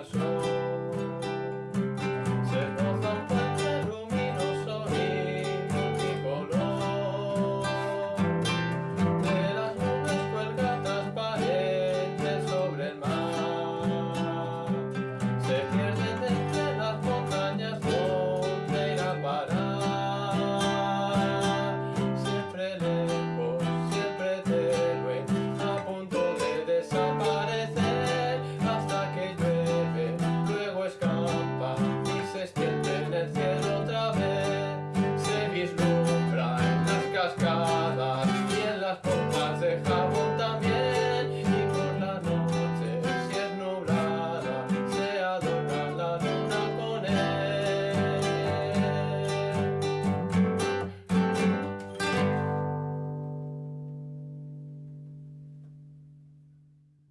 corazón. dejamos.